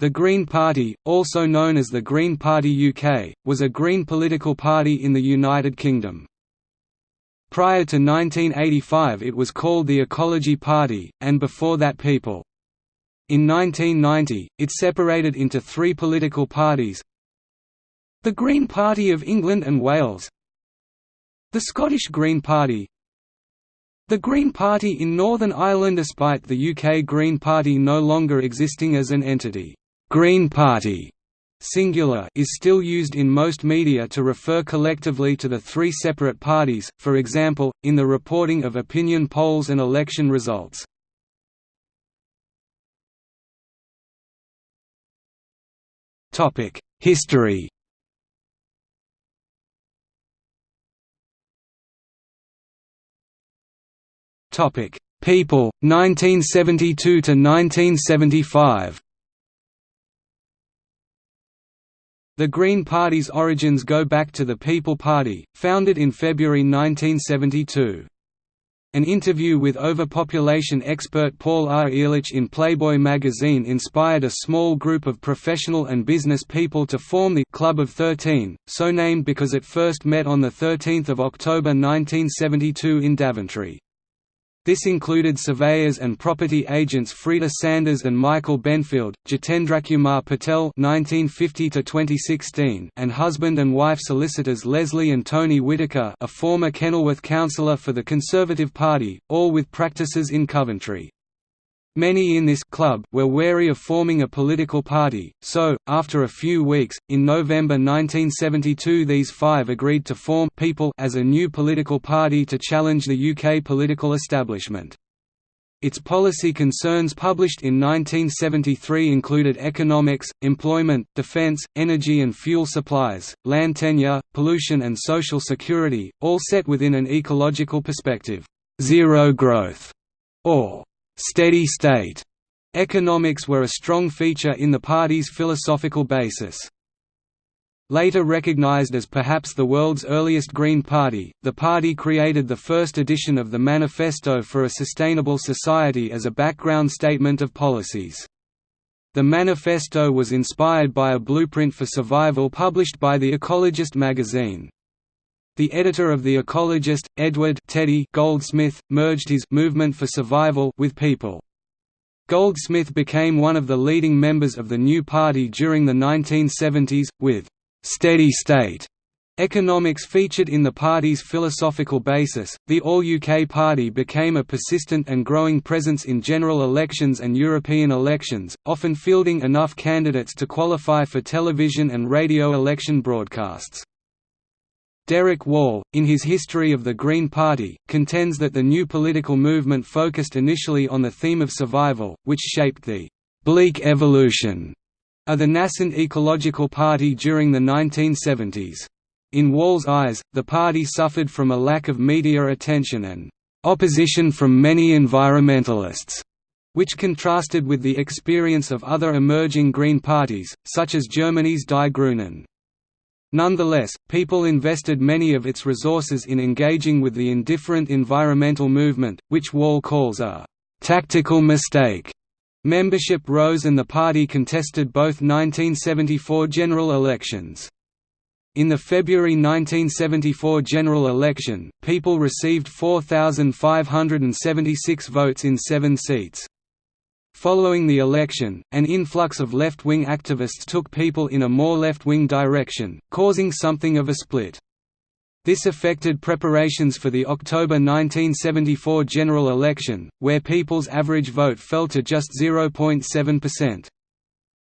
The Green Party, also known as the Green Party UK, was a Green political party in the United Kingdom. Prior to 1985 it was called the Ecology Party, and before that People. In 1990, it separated into three political parties The Green Party of England and Wales The Scottish Green Party The Green Party in Northern Ireland despite the UK Green Party no longer existing as an entity Green Party singular is still used in most media to refer collectively to the three separate parties, for example, in the reporting of opinion polls and election results. History People, 1972 to 1975 The Green Party's origins go back to the People Party, founded in February 1972. An interview with overpopulation expert Paul R. Ehrlich in Playboy magazine inspired a small group of professional and business people to form the Club of Thirteen, so named because it first met on 13 October 1972 in Daventry. This included surveyors and property agents Freda Sanders and Michael Benfield, Jitendrakumar Patel (1950–2016), and husband and wife solicitors Leslie and Tony Whitaker, a former Kenilworth councillor for the Conservative Party, all with practices in Coventry. Many in this club were wary of forming a political party, so, after a few weeks, in November 1972 these five agreed to form People as a new political party to challenge the UK political establishment. Its policy concerns published in 1973 included economics, employment, defence, energy and fuel supplies, land tenure, pollution and social security, all set within an ecological perspective, zero growth, or steady state economics were a strong feature in the party's philosophical basis. Later recognized as perhaps the world's earliest Green Party, the party created the first edition of the Manifesto for a Sustainable Society as a background statement of policies. The manifesto was inspired by a blueprint for survival published by The Ecologist magazine. The editor of The Ecologist, Edward Teddy Goldsmith, merged his «movement for survival» with People. Goldsmith became one of the leading members of the new party during the 1970s, with «steady state» Economics featured in the party's philosophical basis. The All UK Party became a persistent and growing presence in general elections and European elections, often fielding enough candidates to qualify for television and radio election broadcasts. Derek Wall, in his History of the Green Party, contends that the new political movement focused initially on the theme of survival, which shaped the «bleak evolution» of the nascent ecological party during the 1970s. In Wall's eyes, the party suffered from a lack of media attention and «opposition from many environmentalists», which contrasted with the experience of other emerging Green parties, such as Germany's Die Grünen. Nonetheless, people invested many of its resources in engaging with the indifferent environmental movement, which Wall calls a «tactical mistake». Membership rose and the party contested both 1974 general elections. In the February 1974 general election, People received 4,576 votes in seven seats. Following the election, an influx of left-wing activists took people in a more left-wing direction, causing something of a split. This affected preparations for the October 1974 general election, where People's average vote fell to just 0.7%.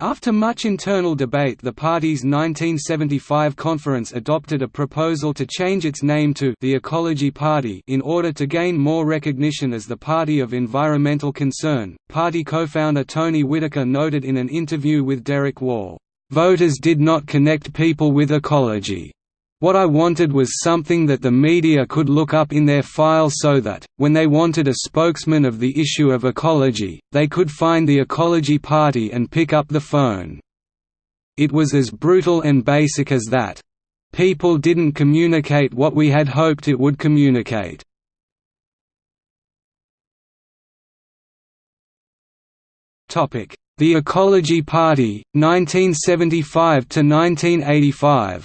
After much internal debate the party's 1975 conference adopted a proposal to change its name to the Ecology Party in order to gain more recognition as the party of environmental concern. Party co-founder Tony Whitaker noted in an interview with Derek Wall, "Voters did not connect people with ecology. What I wanted was something that the media could look up in their files so that, when they wanted a spokesman of the issue of ecology, they could find the Ecology Party and pick up the phone. It was as brutal and basic as that. People didn't communicate what we had hoped it would communicate. The Ecology Party, 1975–1985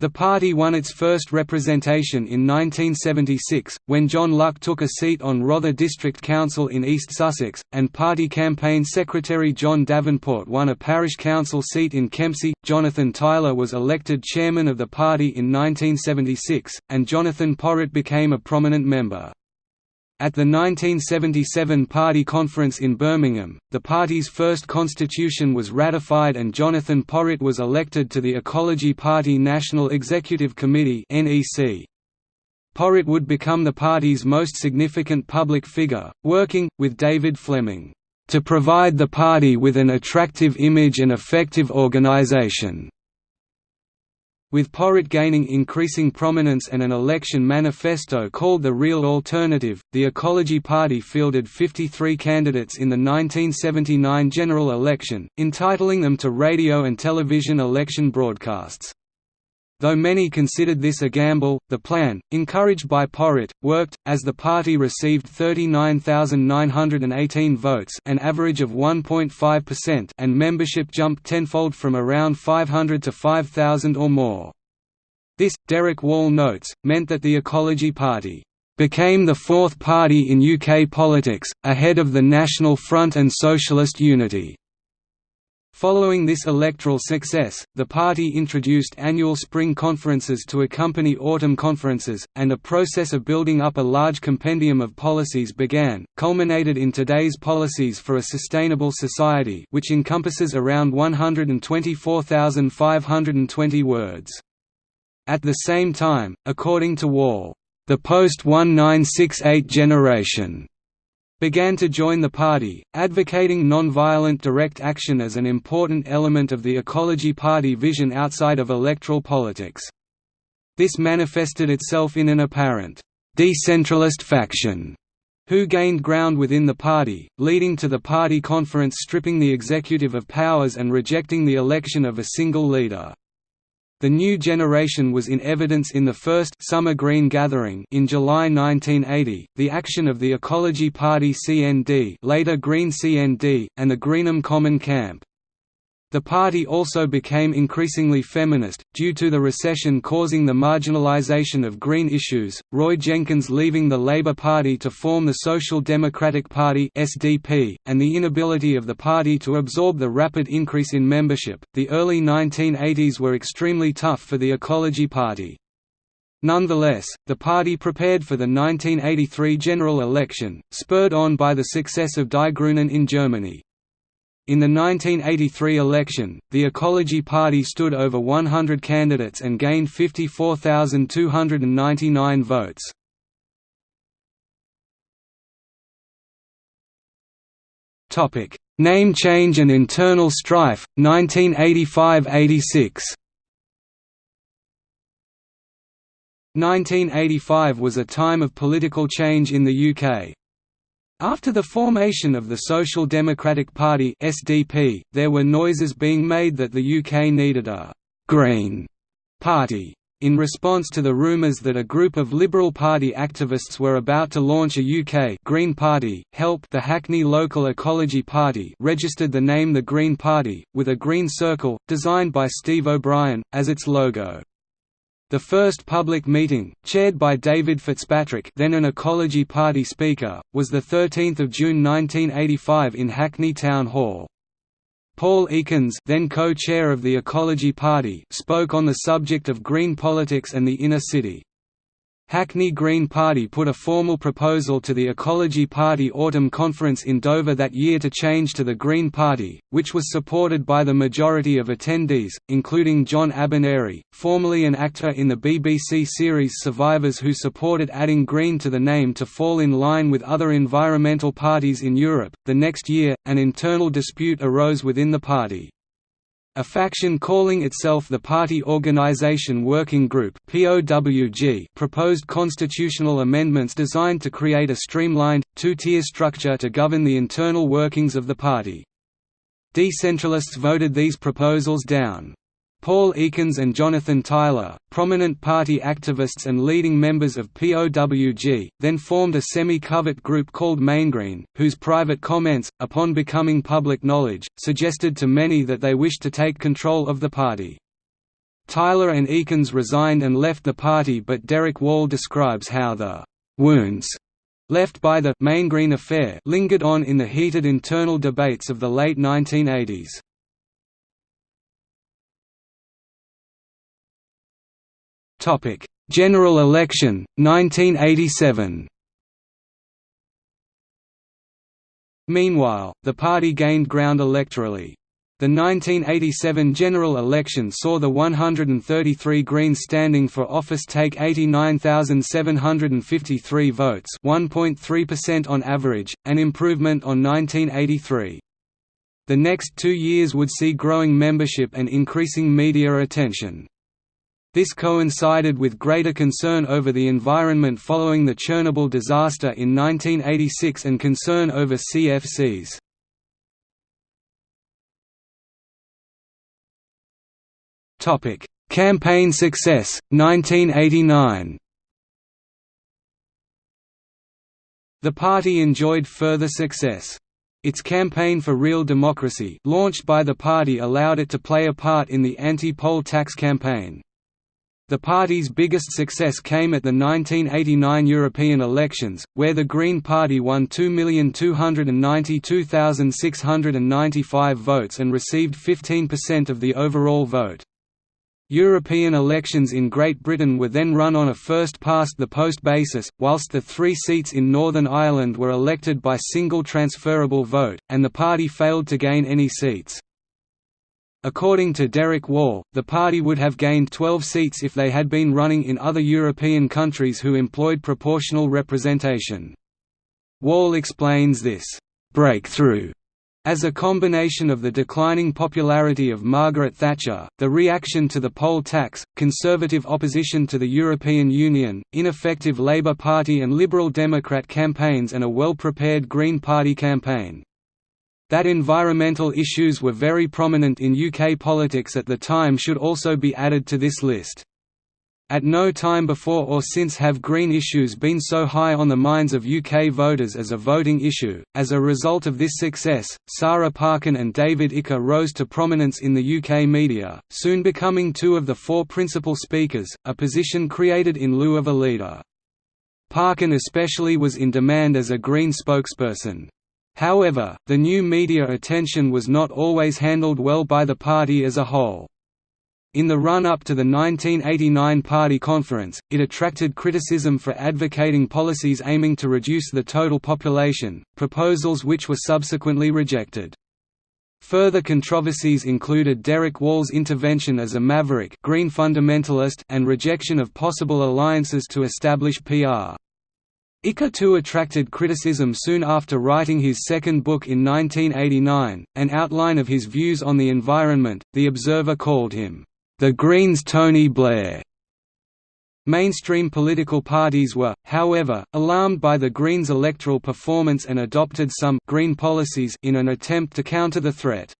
The party won its first representation in 1976, when John Luck took a seat on Rother District Council in East Sussex, and party campaign secretary John Davenport won a parish council seat in Kempsey. Jonathan Tyler was elected chairman of the party in 1976, and Jonathan Porritt became a prominent member. At the 1977 party conference in Birmingham, the party's first constitution was ratified and Jonathan Porritt was elected to the Ecology Party National Executive Committee Porritt would become the party's most significant public figure, working, with David Fleming, "...to provide the party with an attractive image and effective organisation." With Porritt gaining increasing prominence and an election manifesto called The Real Alternative, the Ecology Party fielded 53 candidates in the 1979 general election, entitling them to radio and television election broadcasts. Though many considered this a gamble, the plan, encouraged by Porritt, worked, as the party received 39,918 votes an average of 1.5% and membership jumped tenfold from around 500 to 5,000 or more. This, Derek Wall notes, meant that the Ecology Party became the fourth party in UK politics, ahead of the National Front and Socialist Unity. Following this electoral success, the party introduced annual spring conferences to accompany autumn conferences, and a process of building up a large compendium of policies began, culminated in today's Policies for a Sustainable Society which encompasses around 124,520 words. At the same time, according to Wall, the post-1968 generation began to join the party, advocating non-violent direct action as an important element of the Ecology Party vision outside of electoral politics. This manifested itself in an apparent decentralist faction who gained ground within the party, leading to the party conference stripping the executive of powers and rejecting the election of a single leader. The new generation was in evidence in the first Summer Green Gathering in July 1980, the action of the Ecology Party CND later Green CND, and the Greenham Common Camp. The party also became increasingly feminist, due to the recession causing the marginalization of green issues, Roy Jenkins leaving the Labour Party to form the Social Democratic Party (SDP), and the inability of the party to absorb the rapid increase in membership. The early 1980s were extremely tough for the Ecology Party. Nonetheless, the party prepared for the 1983 general election, spurred on by the success of Die Grünen in Germany. In the 1983 election, the Ecology Party stood over 100 candidates and gained 54,299 votes. Topic: Name change and internal strife 1985–86. 1985 was a time of political change in the UK, after the formation of the Social Democratic Party (SDP), there were noises being made that the UK needed a «green» party. In response to the rumours that a group of Liberal Party activists were about to launch a UK Green Party, HELP the Hackney Local Ecology Party registered the name the Green Party, with a green circle, designed by Steve O'Brien, as its logo. The first public meeting, chaired by David Fitzpatrick then an Ecology Party speaker, was 13 June 1985 in Hackney Town Hall. Paul Ekins then co-chair of the Ecology Party spoke on the subject of green politics and the inner city. Hackney Green Party put a formal proposal to the Ecology Party Autumn Conference in Dover that year to change to the Green Party, which was supported by the majority of attendees, including John Abineri, formerly an actor in the BBC series Survivors who supported adding green to the name to fall in line with other environmental parties in Europe. The next year, an internal dispute arose within the party. A faction calling itself the Party Organization Working Group proposed constitutional amendments designed to create a streamlined, two-tier structure to govern the internal workings of the party. Decentralists voted these proposals down. Paul Ekins and Jonathan Tyler, prominent party activists and leading members of POWG, then formed a semi-covert group called Maingreen, whose private comments, upon becoming public knowledge, suggested to many that they wished to take control of the party. Tyler and Ekins resigned and left the party but Derek Wall describes how the «wounds» left by the Maingreen affair lingered on in the heated internal debates of the late 1980s. Topic: General election 1987. Meanwhile, the party gained ground electorally. The 1987 general election saw the 133 Greens standing for office take 89,753 votes 1.3% on average, an improvement on 1983. The next two years would see growing membership and increasing media attention. This coincided with greater concern over the environment following the Chernobyl disaster in 1986 and concern over CFCs. Topic: Campaign success 1989. The party enjoyed further success. Its campaign for real democracy launched by the party allowed it to play a part in the anti-poll tax campaign. The party's biggest success came at the 1989 European elections, where the Green Party won 2,292,695 votes and received 15% of the overall vote. European elections in Great Britain were then run on a first-past-the-post basis, whilst the three seats in Northern Ireland were elected by single transferable vote, and the party failed to gain any seats. According to Derek Wall, the party would have gained 12 seats if they had been running in other European countries who employed proportional representation. Wall explains this breakthrough as a combination of the declining popularity of Margaret Thatcher, the reaction to the poll tax, conservative opposition to the European Union, ineffective Labour Party and Liberal Democrat campaigns and a well-prepared Green Party campaign. That environmental issues were very prominent in UK politics at the time should also be added to this list. At no time before or since have green issues been so high on the minds of UK voters as a voting issue. As a result of this success, Sarah Parkin and David Icke rose to prominence in the UK media, soon becoming two of the four principal speakers, a position created in lieu of a leader. Parkin especially was in demand as a Green spokesperson. However, the new media attention was not always handled well by the party as a whole. In the run-up to the 1989 Party Conference, it attracted criticism for advocating policies aiming to reduce the total population, proposals which were subsequently rejected. Further controversies included Derek Wall's intervention as a maverick green fundamentalist and rejection of possible alliances to establish PR. Icke too attracted criticism soon after writing his second book in 1989, an outline of his views on the environment. The Observer called him the Greens' Tony Blair. Mainstream political parties were, however, alarmed by the Greens' electoral performance and adopted some «green policies» in an attempt to counter the threat.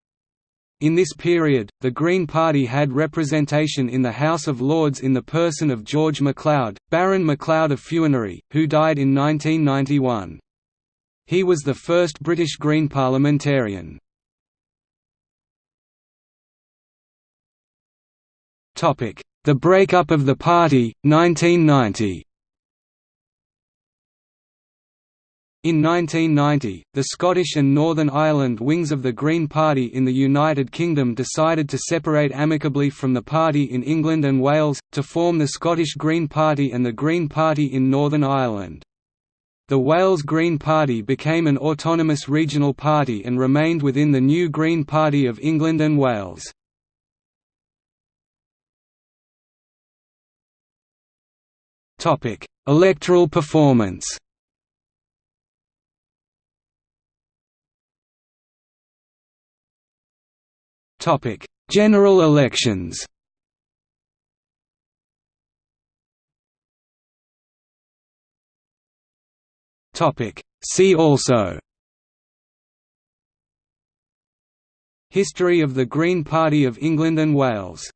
In this period, the Green Party had representation in the House of Lords in the person of George MacLeod, Baron MacLeod of Fuinary, who died in 1991. He was the first British Green parliamentarian. The breakup of the party, 1990 In 1990, the Scottish and Northern Ireland wings of the Green Party in the United Kingdom decided to separate amicably from the party in England and Wales, to form the Scottish Green Party and the Green Party in Northern Ireland. The Wales Green Party became an autonomous regional party and remained within the new Green Party of England and Wales. Electoral performance. Topic: General elections. Topic: See also. History of the Green Party of England and Wales